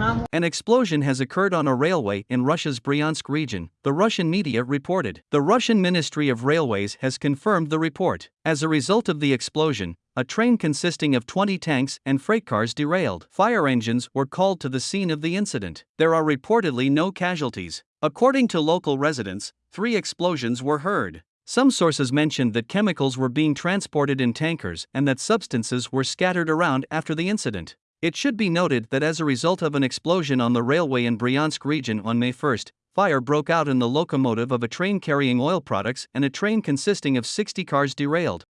An explosion has occurred on a railway in Russia's Bryansk region, the Russian media reported. The Russian Ministry of Railways has confirmed the report. As a result of the explosion, a train consisting of 20 tanks and freight cars derailed. Fire engines were called to the scene of the incident. There are reportedly no casualties. According to local residents, three explosions were heard. Some sources mentioned that chemicals were being transported in tankers and that substances were scattered around after the incident. It should be noted that as a result of an explosion on the railway in Bryansk region on May 1, fire broke out in the locomotive of a train carrying oil products and a train consisting of 60 cars derailed.